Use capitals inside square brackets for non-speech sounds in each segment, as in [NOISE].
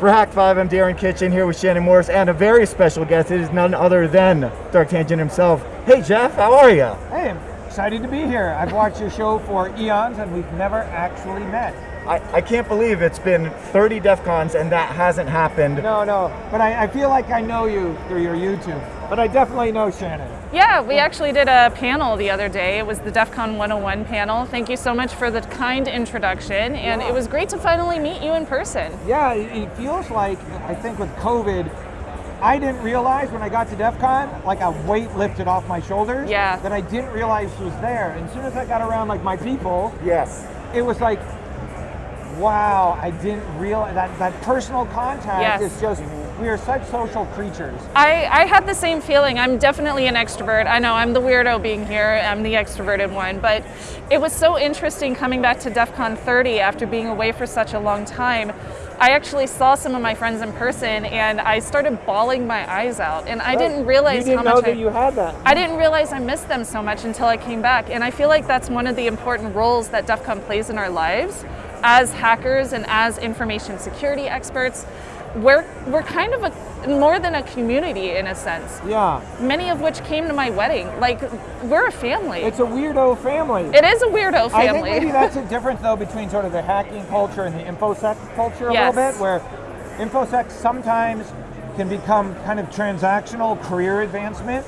For Hak5, I'm Darren Kitchen here with Shannon Morse and a very special guest. It is none other than Dark Tangent himself. Hey Jeff, how are you? Hey, I'm excited to be here. I've watched your show for eons and we've never actually met. I, I can't believe it's been 30 DEF CONs and that hasn't happened. No, no, but I, I feel like I know you through your YouTube. But I definitely know Shannon. Yeah, we actually did a panel the other day. It was the DEF CON 101 panel. Thank you so much for the kind introduction, and Yeah. it was great to finally meet you in person. Yeah, it it feels like, I think with COVID, I didn't realize when I got to DEF CON, like a weight lifted off my shoulders Yeah. that I didn't realize was there. And as soon as I got around like my people, Yes. it was like, wow, I didn't realize that, that personal contact Yes. is just, we are such social creatures. I, I had the same feeling. I'm definitely an extrovert. I know I'm the weirdo being here, I'm the extroverted one, but it was so interesting coming back to DEF CON 30 after being away for such a long time. I actually saw some of my friends in person and I started bawling my eyes out, and I didn't realize you didn't how know much that I, you had that. I didn't realize I missed them so much until I came back. And I feel like that's one of the important roles that DEF CON plays in our lives as hackers and as information security experts. We're, we're kind of a, more than a community in a sense, Yeah, many of which came to my wedding. Like, we're a family. it's a weirdo family. it is a weirdo family. I think maybe that's a [LAUGHS] difference though between sort of the hacking culture and the infosec culture a Yes. little bit, where infosec sometimes can become kind of transactional career advancement.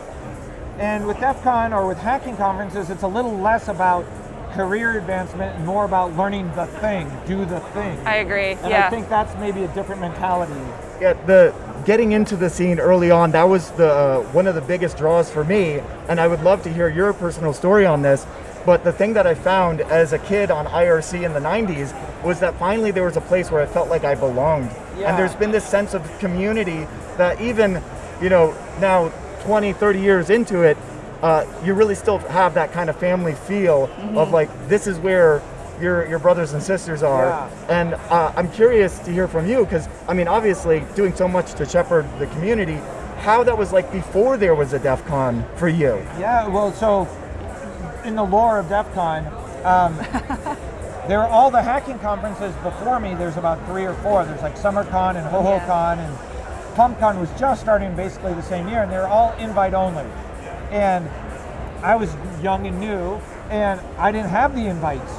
And with DEF CON or with hacking conferences, it's a little less about career advancement and more about learning the thing, do the thing. I agree. and yeah. I think that's maybe a different mentality. Yeah, the getting into the scene early on, that was the uh, one of the biggest draws for me, and I would love to hear your personal story on this. But the thing that I found as a kid on IRC in the 90s was that finally there was a place where I felt like I belonged. Yeah. And there's been this sense of community that even, you know, now 20, 30 years into it, uh, you really still have that kind of family feel Mm-hmm. of like, this is where your, your brothers and sisters are. Yeah. And uh, I'm curious to hear from you because, I mean, obviously, doing so much to shepherd the community, how that was like before there was a DEF CON for you. Yeah, well, so in the lore of DEF CON, um, [LAUGHS] there are all the hacking conferences before me. There's about three or four. There's like SummerCon and HoHoCon and PumpCon was just starting basically the same year, and they're all invite only. And I was young and new, and I didn't have the invites.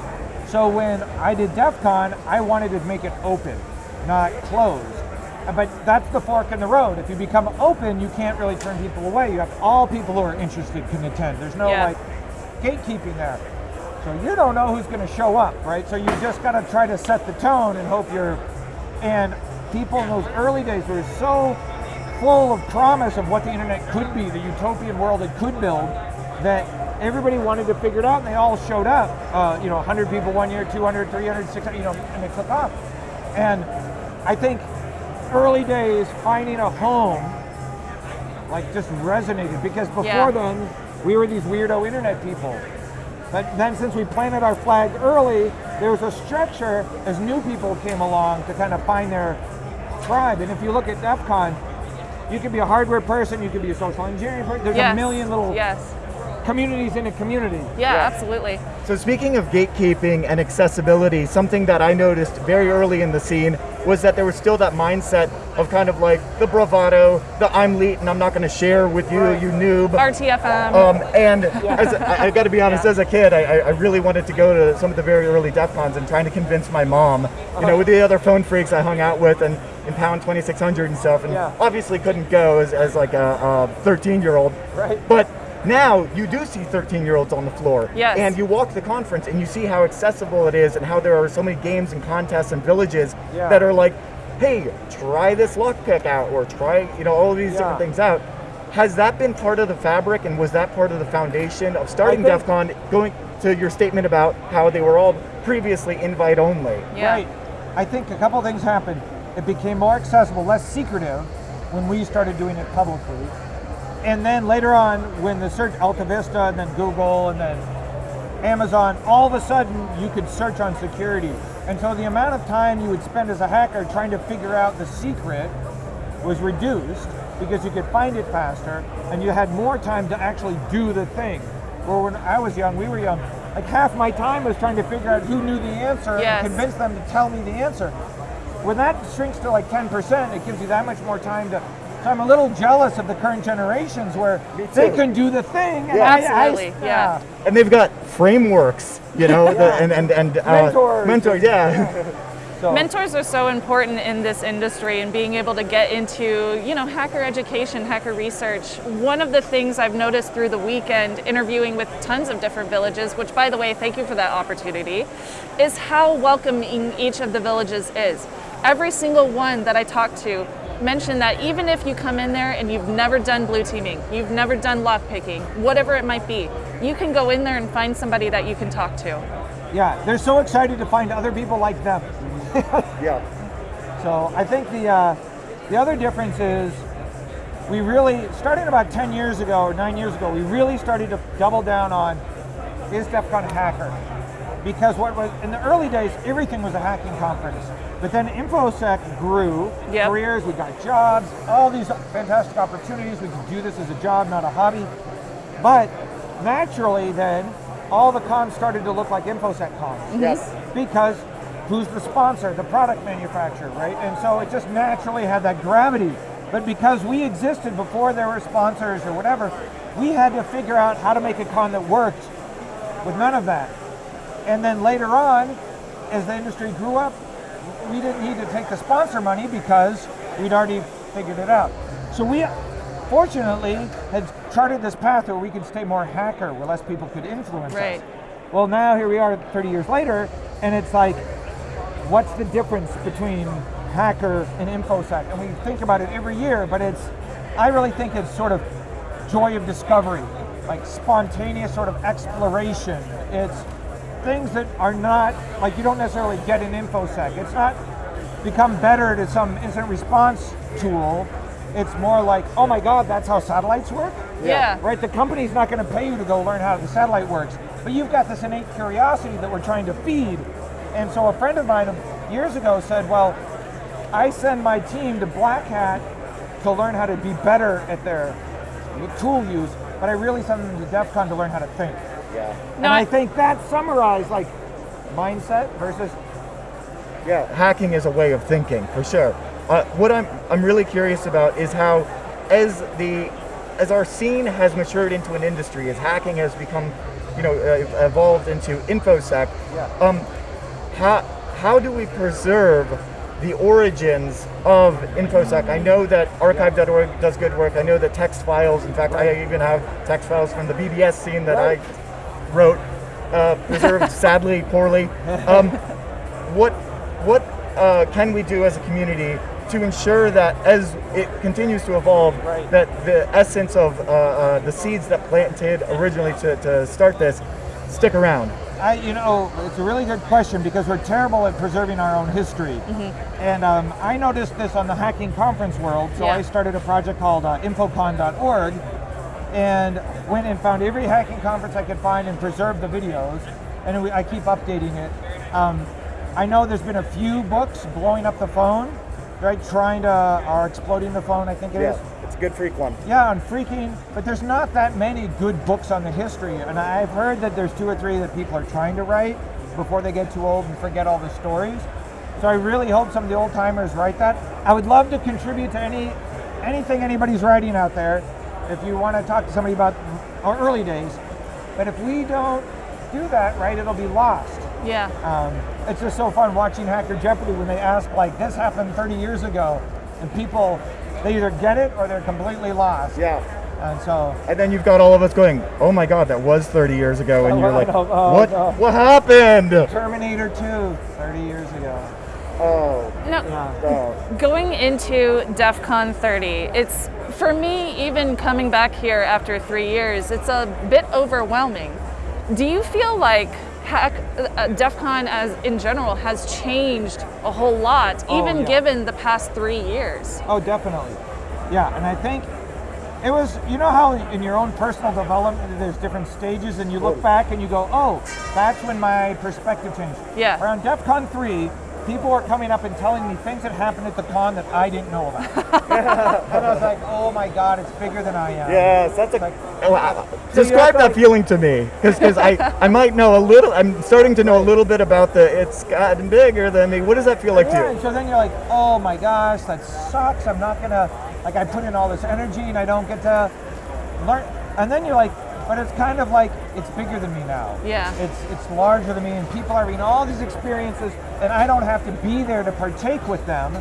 So when I did DEF CON, I wanted to make it open, not closed. But that's the fork in the road. If you become open, you can't really turn people away. You have all people who are interested can attend. There's no Yeah. like gatekeeping there. So you don't know who's going to show up, right? So you just got to try to set the tone and hope you're. And people in those early days were so full of promise of what the internet could be, the utopian world it could build, that everybody wanted to figure it out, and they all showed up. Uh, you know, 100 people one year, 200, 300, 600, you know, and they took off. And I think early days finding a home like just resonated because before Yeah. then we were these weirdo internet people. But then since we planted our flag early, there was a structure as new people came along to kind of find their tribe. And if you look at DEF CON, you could be a hardware person, you could be a social engineering person. There's yes. a million little Yes. communities in a community. Yeah, absolutely. So, speaking of gatekeeping and accessibility, something that I noticed very early in the scene was that there was still that mindset of kind of like the bravado, the I'm elite and I'm not going to share with you, Right. you noob. RTFM. Um, and [LAUGHS] as a, I, I got to be honest, Yeah. as a kid, I, I I really wanted to go to some of the very early DEF CONs and trying to convince my mom, you know, with the other phone freaks I hung out with and in Pound 2600 and stuff, and Yeah. obviously couldn't go as, as like a 13 year old. Right. But now you do see 13 year olds on the floor. Yes. And you walk the conference and you see how accessible it is and how there are so many games and contests and villages Yeah. that are like, hey, try this lockpick out or try, you know, all of these Yeah. different things out. Has that been part of the fabric and was that part of the foundation of starting think- DEF CON, going to your statement about how they were all previously invite only? yeah. Right. I think a couple things happened. It became more accessible, less secretive when we started doing it publicly. And then later on, when the search Alta Vista and then Google and then Amazon, all of a sudden you could search on security. And so the amount of time you would spend as a hacker trying to figure out the secret was reduced because you could find it faster and you had more time to actually do the thing. Where when I was young, we were young, like half my time was trying to figure out who knew the answer Yes. and convince them to tell me the answer. When that shrinks to like 10%, it gives you that much more time to. So I'm a little jealous of the current generations where they can do the thing. and Yeah. I- I- Absolutely, yeah. and they've got frameworks, you know, the, and and and uh, Mentors. mentors, yeah, [LAUGHS] So, Mentors are so important in this industry and being able to get into, you know, hacker education, hacker research. One of the things I've noticed through the weekend interviewing with tons of different villages, which by the way, thank you for that opportunity, is how welcoming each of the villages is. Every single one that I talked to mentioned that even if you come in there and you've never done blue teaming, you've never done lock picking, whatever it might be, you can go in there and find somebody that you can talk to. yeah, they're so excited to find other people like them. [LAUGHS] yeah, So I think the uh, the other difference is we really starting about 10 years ago or nine years ago. We really started to double down on is DEF CON a hacker because what was in the early days everything was a hacking conference. But then InfoSec grew, Yep. careers, we got jobs, all these fantastic opportunities. We could do this as a job, not a hobby. But naturally, then all the cons started to look like InfoSec cons mm-hmm. yes, because who's the sponsor? The product manufacturer, right? And so it just naturally had that gravity. But because we existed before there were sponsors or whatever, we had to figure out how to make a con that worked with none of that. And then later on, as the industry grew up, we didn't need to take the sponsor money because we'd already figured it out. So we fortunately had charted this path where we could stay more hacker, where less people could influence Right. us. Well, now here we are 30 years later, and it's like, what's the difference between hacker and infosec? And we think about it every year, but it's, I really think it's sort of joy of discovery, like spontaneous sort of exploration. It's things that are not, like you don't necessarily get in infosec. It's not become better to some instant response tool. It's more like, oh my God, that's how satellites work? Yeah. right? The company's not going to pay you to go learn how the satellite works, but you've got this innate curiosity that we're trying to feed. And so a friend of mine years ago said, well, I send my team to Black Hat to learn how to be better at their tool use, but I really send them to DEF CON to learn how to think. Yeah, and No, I I- think that summarized like mindset versus yeah. Hacking is a way of thinking for sure. Uh, what I'm I'm really curious about is how, as the as our scene has matured into an industry, as hacking has become, you know, uh, evolved into infosec. Yeah. Um, how how do we preserve the origins of infosec? I know that archive.org does good work. I know that text files. In fact, I even have text files from the BBS scene that Right. I wrote, uh, preserved [LAUGHS] sadly poorly. Um, what what uh, can we do as a community to ensure that as it continues to evolve, Right. that the essence of uh, uh, the seeds that planted originally to, to start this stick around? I, you know, it's a really good question because we're terrible at preserving our own history. And um, I noticed this on the hacking conference world, so Yeah. I started a project called uh, infocon.org and went and found every hacking conference I could find and preserved the videos. And we, I keep updating it. Um, I know there's been a few books blowing up the phone, right? Trying to, or exploding the phone, I think it is. it's a good freak one. Yeah, on freaking, but there's not that many good books on the history. And I've heard that there's two or three that people are trying to write before they get too old and forget all the stories. So I really hope some of the old timers write that. I would love to contribute to any anything anybody's writing out there. If you want to talk to somebody about our early days, but if we don't do that right, it'll be lost. Yeah. Um, it's just so fun watching Hacker Jeopardy when they ask like this happened 30 years ago, and people they either get it or they're completely lost. Yeah. And so And then you've got all of us going, "Oh my God, that was 30 years ago," and [LAUGHS] Oh, you're like, oh, "What? no. What happened?" Terminator 2, 30 years ago. Oh, No, Yeah. going into DEF CON 30, it's for me, even coming back here after three years, it's a bit overwhelming. Do you feel like hack, uh, DEF CON as in general has changed a whole lot, Oh, even yeah. given the past three years? Oh, definitely. Yeah, and I think it was, you know how in your own personal development there's different stages and you look back and you go, oh, that's when my perspective changed. Yeah. Around DEF CON 3, people were coming up and telling me things that happened at the con that I didn't know about. [LAUGHS] and I was like, oh my god, it's bigger than I am. Yes, that's a. Like, Oh, wow. Describe that like- feeling to me, because I I might know a little. I'm starting to know a little bit about the. It's gotten bigger than me. What does that feel like Yeah, to and you? so then you're like, oh my gosh, that sucks. I'm not gonna like I put in all this energy and I don't get to learn. And then you're like, but it's kind of like it's bigger than me now. Yeah. It's it's larger than me, and people are having all these experiences, and I don't have to be there to partake with them.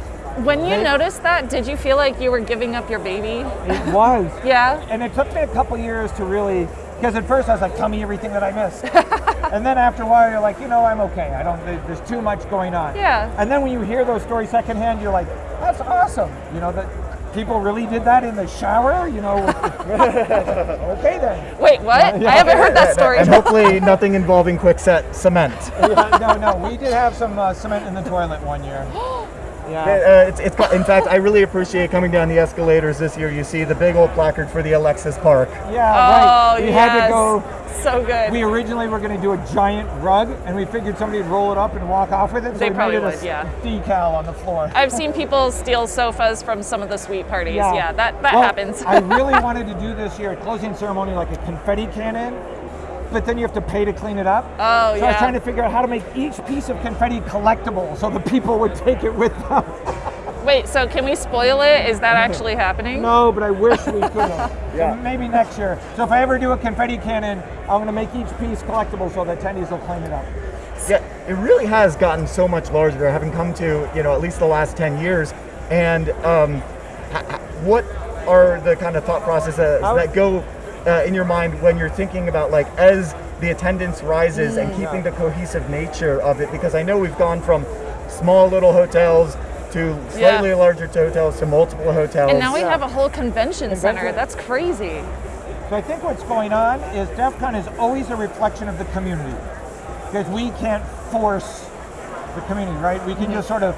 When you They- noticed that, did you feel like you were giving up your baby? It was. [LAUGHS] Yeah. And it took me a couple years to really, because at first I was like, tell me everything that I missed. [LAUGHS] and then after a while, you're like, you know, I'm okay. I don't, there's too much going on. Yeah. And then when you hear those stories secondhand, you're like, that's awesome. You know, that people really did that in the shower, you know. [LAUGHS] okay then. Wait, what? I haven't heard that story. And hopefully nothing involving quickset cement. [LAUGHS] Yeah, no, no, we did have some uh, cement in the toilet one year. [GASPS] Yeah. Uh, it's, it's, in fact, I really appreciate coming down the escalators this year. You see the big old placard for the Alexis Park. Yeah, Oh, right. We yes. had to go. So good. We originally were going to do a giant rug, and we figured somebody would roll it up and walk off with it. So They probably made it a would, yeah. decal on the floor. I've seen people steal sofas from some of the suite parties. Yeah, yeah that, that Well, happens. I [LAUGHS] really wanted to do this year, a closing ceremony, like a confetti cannon, but then you have to pay to clean it up. Oh, yeah. so I was trying to figure out how to make each piece of confetti collectible so the people would take it with them. Wait, so can we spoil it? Is that actually happening? No, but I wish we could have. [LAUGHS] Yeah. Maybe next year. So if I ever do a confetti cannon, I'm going to make each piece collectible so the attendees will clean it up. Yeah, it really has gotten so much larger, having come to you know at least the last ten years. And um, h- h- what are the kind of thought processes that go uh, in your mind when you're thinking about like as the attendance rises and keeping the cohesive nature of it? Because I know we've gone from small little hotels to Yeah. slightly larger hotels to multiple hotels. And now we Yeah. have a whole convention center. That's crazy. So I think what's going on is DEF CON is always a reflection of the community because we can't force the community, right? We can mm-hmm. just sort of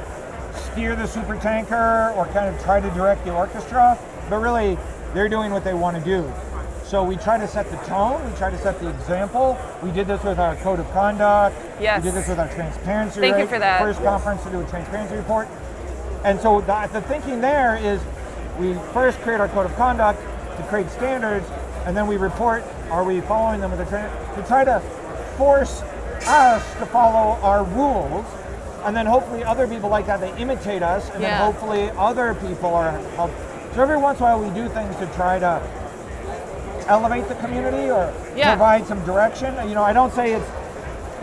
steer the super tanker or kind of try to direct the orchestra, but really they're doing what they want to do. So we try to set the tone, we try to set the example. We did this with our code of conduct. Yes. We did this with our transparency Thank you for that. First conference to do a transparency report. And so the, the thinking there is we first create our code of conduct to create standards, and then we report are we following them with a tra- to try to force us to follow our rules, and then hopefully other people like that they imitate us, and Yeah. then hopefully other people are help. So every once in a while we do things to try to elevate the community or Yeah. provide some direction. You know, I don't say it's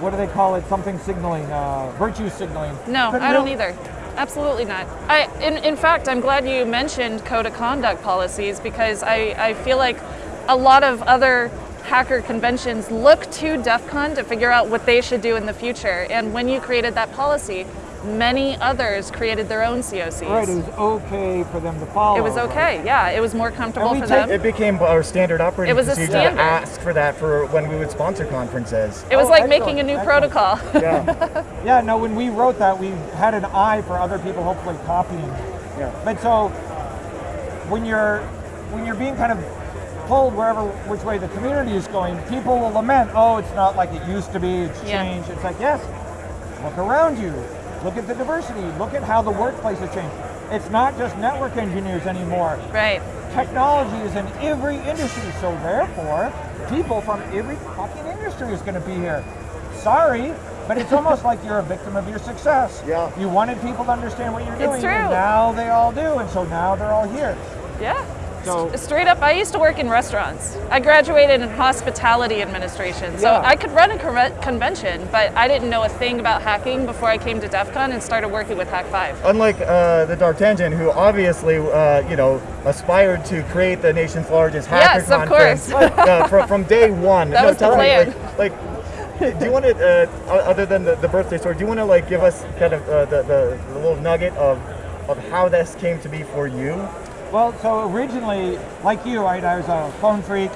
what do they call it? Something signaling, uh, virtue signaling. No, But I don't either. Absolutely not. I, in, in fact, I'm glad you mentioned code of conduct policies because I, I feel like a lot of other hacker conventions look to DEF CON to figure out what they should do in the future. And when you created that policy, many others created their own COCs. Right, it was okay for them to follow. It was right? okay. Yeah, it was more comfortable we for take- them. It became our standard operating It was a procedure standard. to ask for that for when we would sponsor conferences. It was Oh, like excellent, making a new excellent. protocol. Yeah. [LAUGHS] Yeah, no, when we wrote that, we had an eye for other people hopefully copying. Yeah. But so when you're when you're being kind of pulled wherever which way the community is going, people will lament, oh, it's not like it used to be, it's Yeah. changed. It's like, yes, look around you. Look at the diversity. Look at how the workplace has changed. It's not just network engineers anymore. right. Technology is in every industry, so therefore, people from every fucking industry is going to be here. Sorry, but it's [LAUGHS] almost like you're a victim of your success. Yeah. You wanted people to understand what you're It's doing, true. and now they all do, and so now they're all here. Yeah. So- Straight up, I used to work in restaurants. I graduated in hospitality administration, so Yeah. I could run a conve- convention, but I didn't know a thing about hacking before I came to DEF CON and started working with Hak5. Unlike uh, the Dark Tangent, who obviously, uh, you know, aspired to create the nation's largest hacker Yes, of conference uh, from, from day [LAUGHS] one. That was the plan. Like, like, do you want to, uh, other than the, the birthday story, do you want to like give us kind of uh, the, the, the little nugget of, of how this came to be for you? Well, so originally, like you, right, I was a phone freak,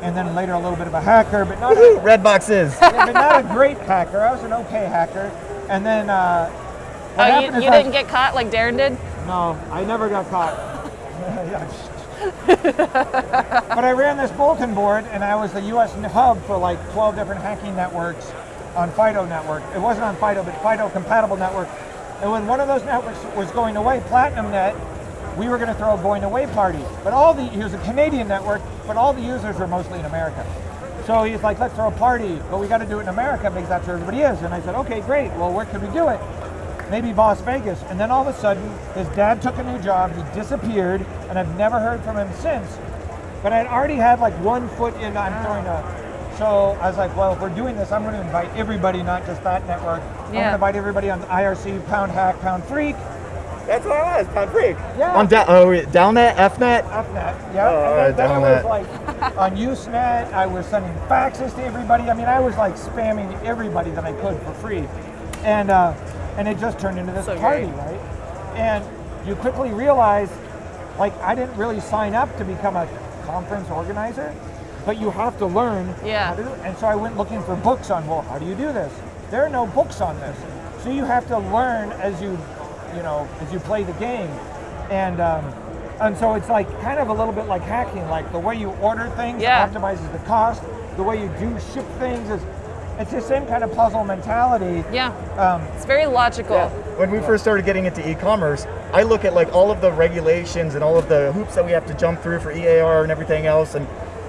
and then later a little bit of a hacker, but not a, Red boxes. [LAUGHS] but not a great hacker. I was an okay hacker, and then uh, what Oh, happened you, is you I- didn't get caught like Darren did? No, I never got caught. [LAUGHS] but I ran this bulletin board, and I was the U.S. hub for like 12 different hacking networks on FIDO network. It wasn't on FIDO, but FIDO compatible network. And when one of those networks was going away, Platinum Net, we were going to throw a going away party. But all the, he was a Canadian network, but all the users were mostly in America. So he's like, let's throw a party, but we got to do it in America because that's where everybody is. And I said, okay, great. Well, where could we do it? Maybe Las Vegas. And then all of a sudden, his dad took a new job. He disappeared, and I've never heard from him since. But I'd already had like one foot in. I'm throwing a. So I was like, well, if we're doing this, I'm going to invite everybody, not just that network. I'm going to invite everybody on IRC, Pound Hack, Pound Freak. That's what I was, Pound Freak. Yeah. On da- oh, wait, DALnet, EFnet. EFnet, yeah. Oh, and then, then I was like on Usenet, I was sending faxes to everybody. I mean, I was like spamming everybody that I could for free. And uh, and it just turned into this So party, great. right? And you quickly realize, like, I didn't really sign up to become a conference organizer, but you have to learn Yeah. how to do it. And so I went looking for books on, well, how do you do this? There are no books on this. So you have to learn as you, you know, as you play the game. And um, and so it's like kind of a little bit like hacking, like the way you order things Yeah. optimizes the cost. The way you do ship things is, it's the same kind of puzzle mentality. Yeah. Um, It's very logical. When we first started getting into e-commerce, I look at like all of the regulations and all of the hoops that we have to jump through for EAR and everything else, and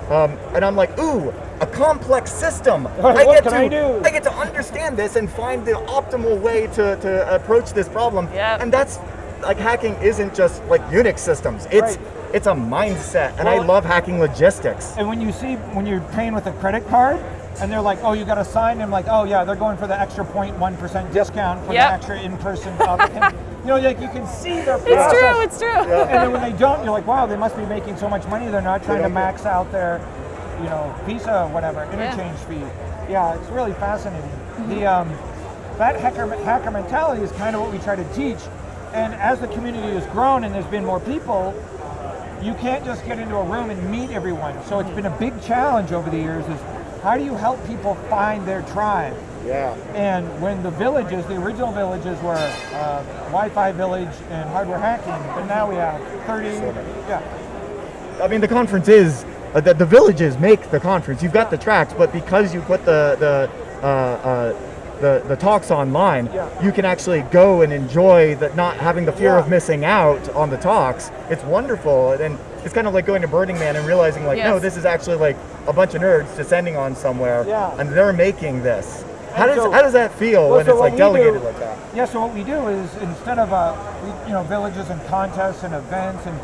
um, and I'm like, ooh, a complex system. What get can to I do? get to understand this and find the optimal way to, to approach this problem. Yep. And that's like hacking isn't just like Unix systems. It's Right. it's a mindset, and I love hacking logistics. And when you see when you're paying with a credit card, and they're like, "Oh, you got to sign," I'm like, "Oh yeah, they're going for the extra 0.1 percent discount for Yep. the extra in-person." [LAUGHS] authentication." you know, like you can see their It's true. It's true. And then when they don't, you're like, "Wow, they must be making so much money. They're not trying to max out their, you know, Visa whatever interchange fee." Yeah, it's really fascinating. The um, that hacker hacker mentality is kind of what we try to teach. And as the community has grown and there's been more people, you can't just get into a room and meet everyone. So it's been a big challenge over the years is how do you help people find their tribe? Yeah. And when the villages, the original villages were uh, Wi-Fi village and hardware hacking, but now we have 30, yeah, I mean, the conference is uh, the, the villages make the conference. You've got the tracks, but because you put the the uh, uh, the, the talks online, Yeah. you can actually go and enjoy that not having the fear of missing out on the talks. It's wonderful, and it's kind of like going to Burning Man and realizing like, no, this is actually like a bunch of nerds descending on somewhere, Yeah. and they're making this. How does so- how does that feel Well, when so it's like delegated do- like that? Yeah, so what we do is instead of uh, we, you know villages and contests and events and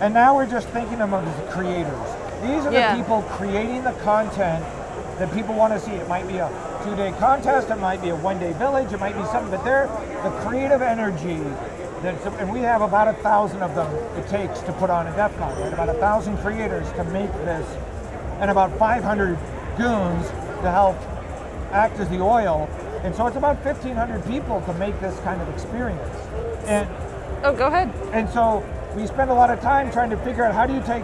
and now we're just thinking of them as creators. These are Yeah. the people creating the content that people want to see. It might be a two-day contest, it might be a one-day village, it might be something, but they're the creative energy. That's, and we have about a thousand of them it takes to put on a DEF CON, right? About a thousand creators to make this, and about 500 goons to help act as the oil. And so it's about 1,500 people to make this kind of experience. And, Oh, go ahead. and so we spend a lot of time trying to figure out how do you take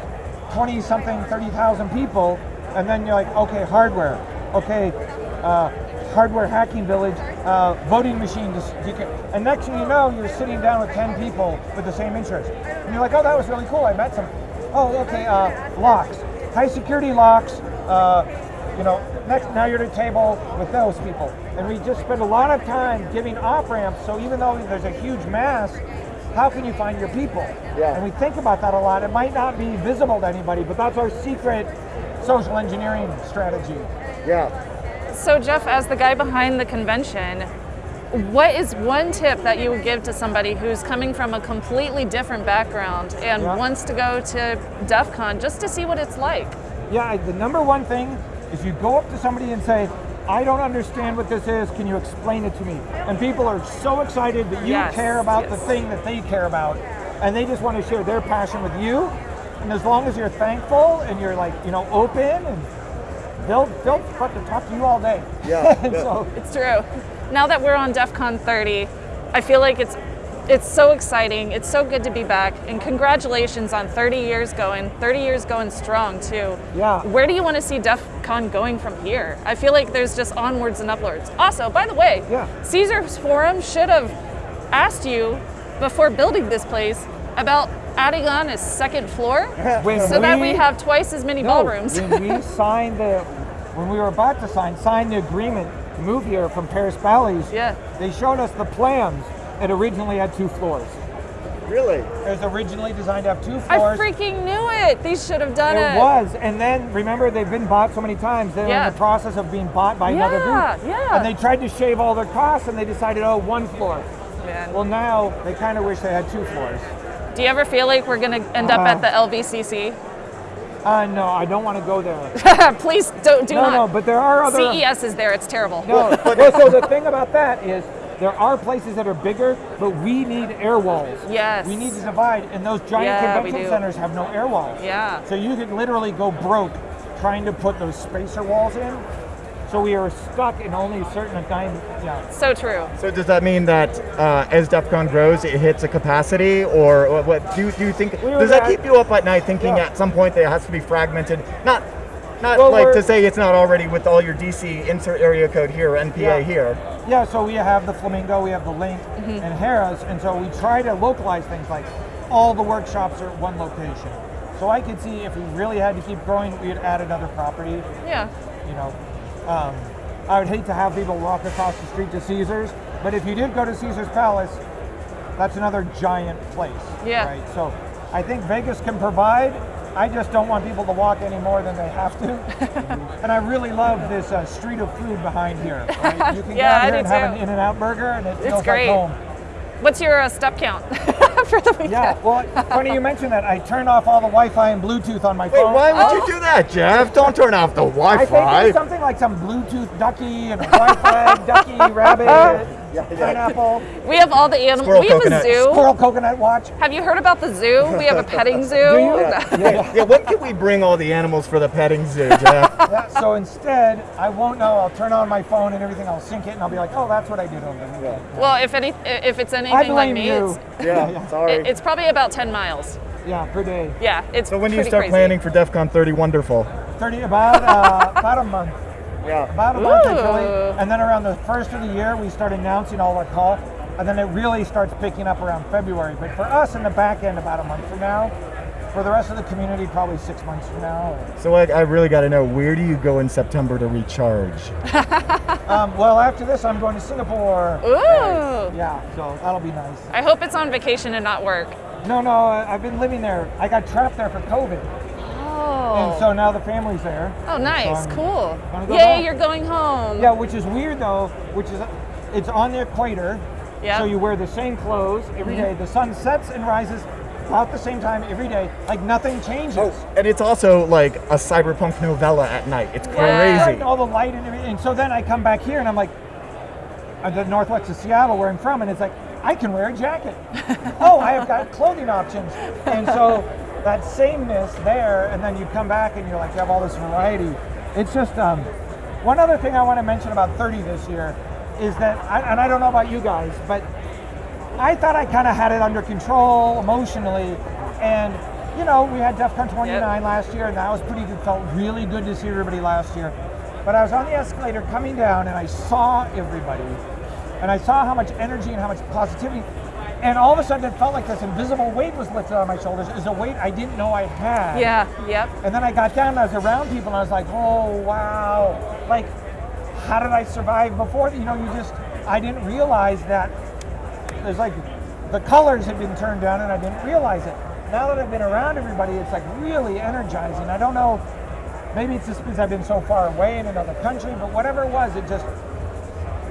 20 something, 30,000 people, and then you're like, okay, hardware, okay, uh, hardware hacking village, uh, voting machine, and next thing you know, you're sitting down with 10 people with the same interest. And you're like, oh, that was really cool, I met some. Oh, okay, uh, locks, high security locks, uh, you know, next now you're at a table with those people. And we just spend a lot of time giving off ramps. So even though there's a huge mass, how can you find your people? Yeah. And we think about that a lot. It might not be visible to anybody, but that's our secret social engineering strategy. Yeah. So, Jeff, as the guy behind the convention, what is one tip that you would give to somebody who's coming from a completely different background and Yeah. wants to go to DEF CON just to see what it's like? Yeah, the number one thing is you go up to somebody and say, I don't understand what this is. Can you explain it to me? And people are so excited that you Yes, care about the thing that they care about. And they just want to share their passion with you. And as long as you're thankful and you're like, you know, open and they'll they'll fucking talk to you all day. Yeah, [LAUGHS] yeah. so It's true. Now that we're on DEF CON 30, I feel like it's it's so exciting. It's so good to be back. And congratulations on 30 years going, 30 years going strong too. Yeah. Where do you want to see DEF CON going from here? I feel like there's just onwards and upwards. Also, by the way, Yeah. Caesar's Forum should have asked you before building this place about adding on a second floor [LAUGHS] so that we have twice as many No, ballrooms. when we [LAUGHS] signed the, when we were about to sign, sign the agreement to move here from Paris Bally's, Yeah. they showed us the plans it originally had two floors. Really? It was originally designed to have two floors. I freaking knew it. These should have done it. It was, and then remember they've been bought so many times. They're Yeah. in the process of being bought by another Yeah, group. yeah. And they tried to shave all their costs, and they decided, oh, one floor. Man. Well, now they kind of wish they had two floors. Do you ever feel like we're gonna end up Uh, at the LVCC? Uh, no, I don't want to go there. [LAUGHS] Please don't do no, not. no, but there are other. CES is there. It's terrible. No, [LAUGHS] well, so the thing about that is there are places that are bigger, but we need air walls. Yes. We need to divide, and those giant Yeah, convention centers have no air walls. Yeah. So you could literally go broke trying to put those spacer walls in. So we are stuck in only a certain time. Yeah. So true. So does that mean that uh, as DEF CON grows, it hits a capacity, or what? what do, you, do you think? We Does that at- keep you up at night, thinking Yeah. at some point that it has to be fragmented? Not, not Well, like to say it's not already with all your DC insert area code here, NPA Yeah. here. Yeah, so we have the Flamingo, we have the LINQ, Mm-hmm. and Harrah's, and so we try to localize things like all the workshops are at one location. So I could see if we really had to keep growing, we'd add another property. Yeah. You know, um, I would hate to have people walk across the street to Caesars, but if you did go to Caesar's Palace, that's another giant place. Yeah. Right. So I think Vegas can provide. I just don't want people to walk any more than they have to. [LAUGHS] and I really love this uh, street of food behind here. Right? [LAUGHS] You can Yeah, I go out here do and have an In-N-Out burger, and it feels great. like home. What's your uh, step count [LAUGHS] for the weekend? Yeah. Well, funny you mentioned that. I turned off all the Wi-Fi and Bluetooth on my Wait, phone. why would Oh. you do that, Jeff? Don't turn off the I think Wi-Fi. it's something like some Bluetooth ducky and a Wi-Fi ducky rabbit pineapple We have all the animals. Squirrel We have coconut. a zoo. squirrel coconut watch. Have you heard about the zoo? We have a petting [LAUGHS] zoo. [LAUGHS] Yeah. yeah, when can we bring all the animals for the petting zoo, Jeff? [LAUGHS] Yeah, so instead, I won't know. I'll turn on my phone and everything. I'll sync it, and I'll be like, "Oh, that's what I did over the weekend." Well, if any, if it's I anything like me, you. it's, yeah, sorry. it- it's probably about 10 miles. Yeah, per day. Yeah, it's so when do you start crazy. planning for DEF CON 30 Wonderful? Thirty about uh, about a month. Yeah. About a month Ooh. actually. And then around the first of the year, we start announcing all our call, and then it really starts picking up around February. But for us in the back end, about a month from now. For the rest of the community, probably six months from now. So I, I really got to know where do you go in September to recharge? [LAUGHS] Um, well, after this, I'm going to Singapore. Ooh. Yeah, so that'll be nice. I hope it's on vacation and not work. No, no, I- I've been living there. I got trapped there for COVID. And oh. so now the family's there. oh, nice. so cool. gonna go Yay, back. you're going home. Yeah, which is weird though. Which is, it's on the equator. Yeah. So you wear the same clothes every mm-hmm. day. The sun sets and rises about the same time every day. Like nothing changes. Oh, and it's also like a cyberpunk novella at night. It's Yeah. crazy. All the light and everything. And so then I come back here and I'm like, I'm the northwest of Seattle, where I'm from, and it's like I can wear a jacket. [LAUGHS] oh, I have got clothing options. And so that sameness there, and then you come back and you're like, you have all this variety. It's just um, one other thing I want to mention about 30 this year is that, and I don't know about you guys, but I thought I kind of had it under control emotionally, and you know, we had DEF CON 29 last year, and that was pretty good. Felt really good to see everybody last year. But I was on the escalator coming down, and I saw everybody, and I saw how much energy and how much positivity, and all of a sudden it felt like this invisible weight was lifted on my shoulders. Is a weight I didn't know I had. Yeah, yep. And then I got down and I was around people and I was like, oh wow. Like, how did I survive before? You know, you just I didn't realize that there's like the colors had been turned down and I didn't realize it. Now that I've been around everybody, it's like really energizing. I don't know, maybe it's just because I've been so far away in another country, but whatever it was, it just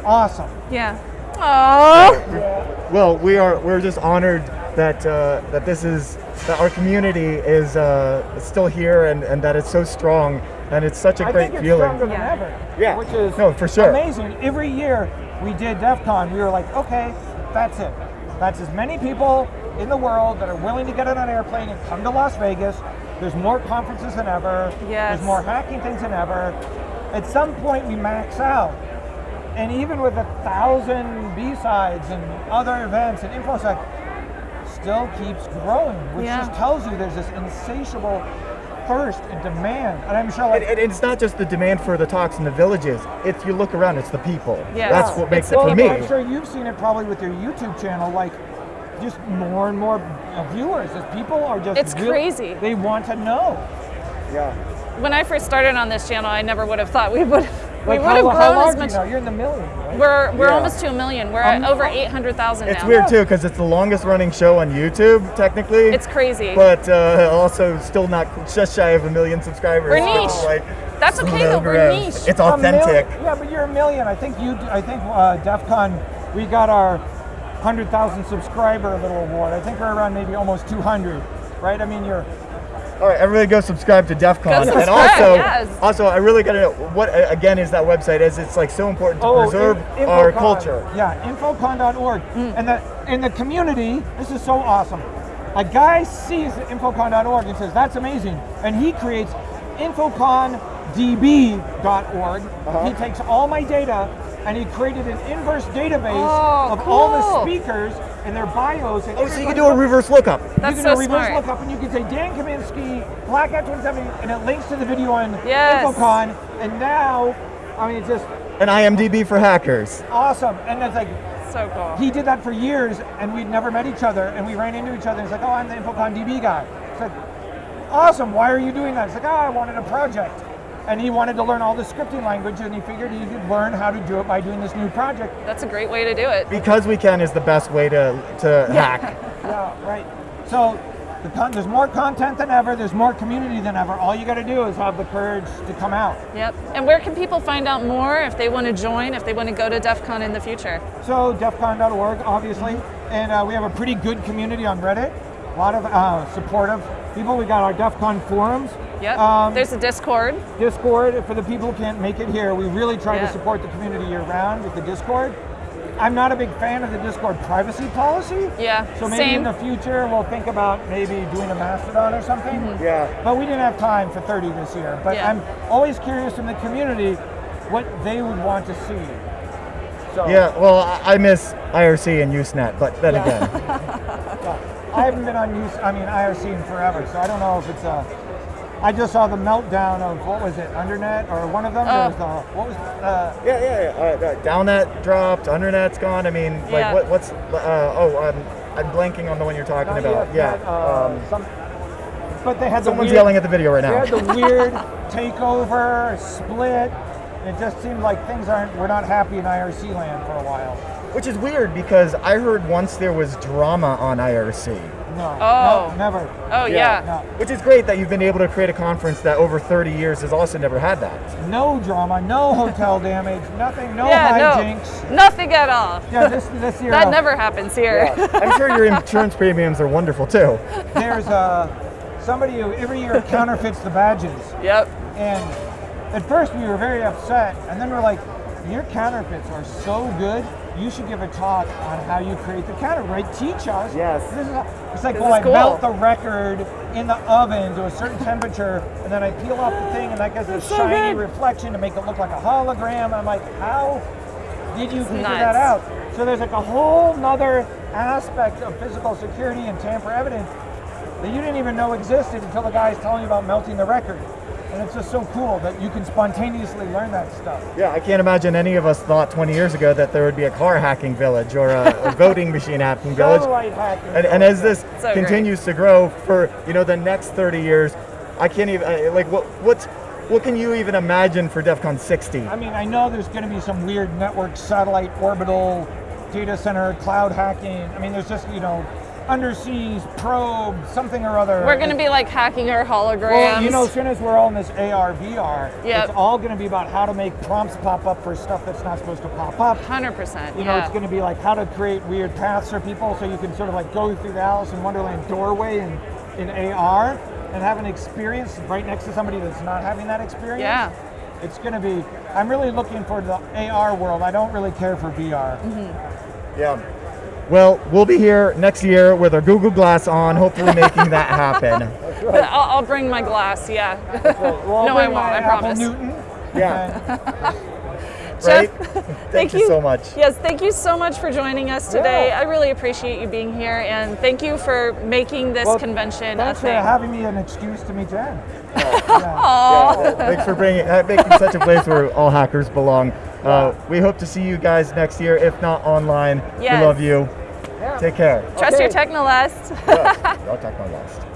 awesome. Yeah. Oh. Well, we are we're just honored that uh, that this is that our community is uh, still here and, and that it's so strong and it's such a I great think it's feeling. stronger than Yeah. ever. Yeah. Which is No, for sure. amazing. Every year we did DEF CON, we were like, okay, that's it. That's as many people in the world that are willing to get on an airplane and come to Las Vegas. There's more conferences than ever. Yes. There's more hacking things than ever. At some point we max out. And even with a thousand BSides and other events and InfoSec, still keeps growing, which Yeah. just tells you there's this insatiable thirst and demand. And I'm sure like And, and it's not just the demand for the talks in the villages. If you look around, it's the people. Yes. That's what makes It's it the for me. I'm sure you've seen it probably with your YouTube channel, like just more and more uh, viewers. As people are just It's real- crazy. They want to know. Yeah. When I first started on this channel, I never would have thought we would We Like, would have how, how grown large as are much. you now? You're in the million, right? We're we're Yeah. almost to a million. We're at Um, over eight hundred thousand now. It's weird too because it's the longest running show on YouTube technically. It's crazy. but uh, also still not just shy of a million subscribers. We're niche. is Like, That's okay though. We're niche. It's authentic. yeah, but you're a million. I think you. I think uh, DEF CON, we got our hundred thousand subscriber little award. I think we're around maybe almost two hundred, right? I mean, you're. All right, everybody go subscribe to DEF CON. Go and also, yes. also, I really gotta know what uh, again is that website? Is it's like so important to preserve Oh, in- our Infocon. culture. Yeah, infocon.org. Mm. And the in the community, this is so awesome. A guy sees infocon.org and says, "That's amazing," and he creates infocondb.org. Uh-huh. He takes all my data and he created an inverse database Oh, of all the speakers and their bios. And Oh, so you can do a reverse lookup. That's you can so do a reverse smart. lookup and you can say Dan Kaminsky, Black Hat 2070, and it links to the video on Yes. Infocon. And now, I mean, it's just An IMDb for hackers. awesome. And it's like, So cool. he did that for years and we'd never met each other and we ran into each other and it's like, oh, I'm the Infocon DB guy. It's like, awesome, why are you doing that? It's like, oh, I wanted a project. And he wanted to learn all the scripting language and he figured he could learn how to do it by doing this new project. That's a great way to do it. Because we can is the best way to to hack. [LAUGHS] Yeah, right. So the con- there's more content than ever, there's more community than ever. All you gotta do is have the courage to come out. Yep. And where can people find out more if they want to join, if they want to go to DEF CON in the future? So defcon.org, obviously, and uh, we have a pretty good community on Reddit. A lot of uh, supportive people. We got our DEF CON forums. Yep. Um, There's a Discord. Discord for the people who can't make it here. We really try Yeah. to support the community year round with the Discord. I'm not a big fan of the Discord privacy policy. Yeah. So maybe Same. in the future we'll think about maybe doing a Mastodon or something. Yeah. But we didn't have time for 30 this year. But Yeah. I'm always curious in the community what they would want to see. So Yeah, well, I I miss IRC and Usenet, but then again, [LAUGHS] I haven't been on use. I mean IRC in forever, so I don't know if it's a. I just saw the meltdown of what was it, Undernet or one of them. There Oh. was the what was uh, yeah, yeah, yeah. Uh, uh, DALnet dropped, Undernet's gone. I mean, like, Yeah. what, what's? Uh, oh, I'm, I'm blanking on the one you're talking not about. yet, yeah. but, uh, um, some, but they had the someone's weird, yelling at the video right now. They now. had the [LAUGHS] weird takeover, split. It just seemed like things aren't. We're not happy in IRC land for a while. Which is weird because I heard once there was drama on IRC. No. Oh. No, never. Oh yeah. No. Which is great that you've been able to create a conference that over 30 years has also never had that. No drama. No hotel damage. Nothing. No Yeah, hijinks. no, nothing at all. Yeah. This this [LAUGHS] year. That uh, never happens here. I'm sure your insurance premiums are wonderful too. There's uh, somebody who every year counterfeits the badges. Yep. And at first we were very upset, and then we're like, your counterfeits are so good. You should give a talk on how you create the counter, right? Teach us. Yes. This is it's like, This well, is I cool. melt the record in the oven to a certain temperature, and then I peel off the thing, and that gets a so shiny good. reflection to make it look like a hologram. I'm like, how did you figure nuts. that out? So there's like a whole nother aspect of physical security and tamper evidence that you didn't even know existed until the guy's telling you about melting the record. And it's just so cool that you can spontaneously learn that stuff. Yeah, I can't imagine any of us thought 20 years ago that there would be a car hacking village or a, a [LAUGHS] voting machine hacking village. Satellite hacking. And, and as this So great. continues to grow for you know the next 30 years, I can't even uh, like what what's what can you even imagine for DEF CON 60? I mean, I know there's going to be some weird network, satellite, orbital, data center, cloud hacking. I mean, there's just, you know, underseas probe, something or other. We're gonna be like hacking our holograms. Well, you know, as soon as we're all in this AR, VR, Yep. it's all going to be about how to make prompts pop up for stuff that's not supposed to pop up. Hundred percent. You know, Yeah. it's going to be like how to create weird paths for people so you can sort of like go through the Alice in Wonderland doorway in, in AR and have an experience right next to somebody that's not having that experience. Yeah. It's going to be, I'm really looking for the AR world. I don't really care for VR. Mm-hmm. Yeah. Well, we'll be here next year with our Google Glass on, hopefully making that [LAUGHS] happen. I'll, I'll bring my glass. Yeah. Well, I'll No, I won't, I Apple promise. Newton. Yeah. Jeff, right? thank, Thank you so much. Yes, thank you so much for joining us today. Yeah. I really appreciate you being here, and thank you for making this Well, convention a Thanks for having me an excuse to meet Jen. [LAUGHS] Yeah. Yeah, thanks for bringing uh, making such a place where all hackers belong. Uh, we hope to see you guys next year, if not online. Yes. We love you. Yeah. Take care. Trust your Okay. Technolust. Yeah, [LAUGHS] I'll talk my last.